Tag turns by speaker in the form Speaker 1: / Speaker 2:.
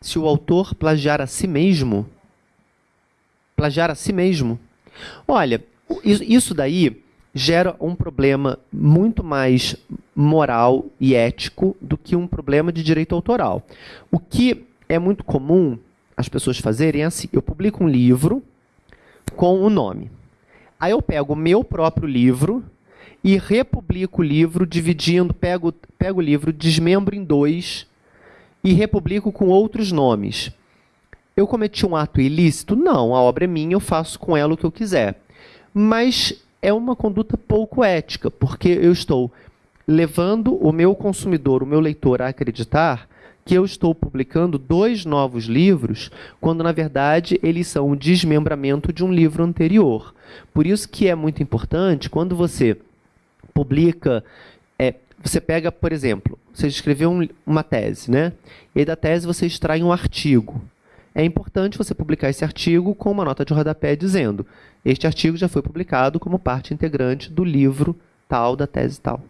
Speaker 1: se o autor plagiar a si mesmo? Plagiar a si mesmo? Olha, isso daí gera um problema muito mais moral e ético do que um problema de direito autoral. O que é muito comum as pessoas fazerem é assim: eu publico um livro com o nome. Aí eu pego o meu próprio livro e republico o livro dividindo, pego, pego o livro, desmembro em dois e republico com outros nomes. Eu cometi um ato ilícito? Não, a obra é minha, eu faço com ela o que eu quiser. Mas é uma conduta pouco ética, porque eu estou levando o meu consumidor, o meu leitor, a acreditar que eu estou publicando dois novos livros, quando na verdade eles são um desmembramento de um livro anterior. Por isso que é muito importante quando você publica, você pega, por exemplo, você escreveu um, uma tese, né? E da tese você extrai um artigo. É importante você publicar esse artigo com uma nota de rodapé dizendo: este artigo já foi publicado como parte integrante do livro tal da tese tal.